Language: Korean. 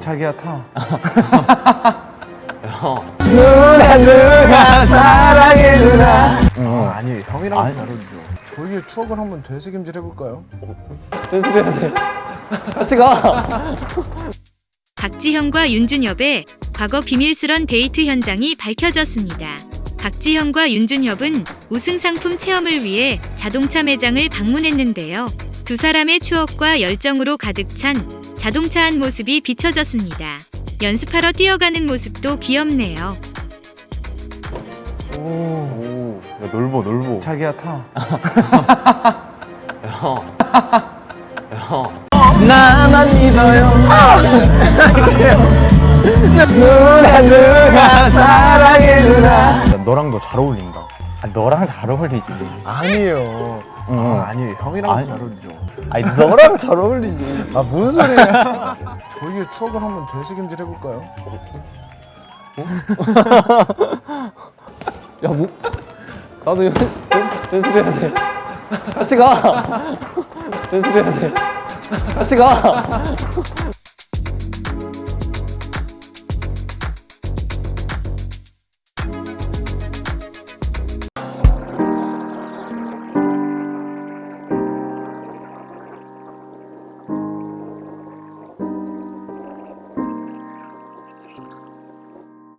자기야 타. 누나 누나 사랑해 누나 아, 아니 형이랑 아니. 다르죠. 저희의 추억을 한번 되새김질 해볼까요? 연습해야 돼 같이 가 박지현과 윤준엽의 과거 비밀스런 데이트 현장이 밝혀졌습니다. 박지현과 윤준엽은 우승 상품 체험을 위해 자동차 매장을 방문했는데요. 두 사람의 추억과 열정으로 가득 찬 자동차 한 모습이 비춰졌습니다. 연습하러 뛰어가는 모습도 귀엽네요. 오, 야 넓어 넓어 자기야 타. 나만 믿어요 누나 누나 사랑해 누나 너랑도 잘 어울린다 아, 너랑 잘 어울리지 아니에요. 응. 아, 아니 형이랑 아니. 다르죠. 아니 너랑 잘 어울리지 아 무슨 소리야? 저희의 추억을 한번 되새김질 해볼까요? 야 뭐? 나도 연습, 연습해야 돼 같이 가 연습해야 돼 같이 가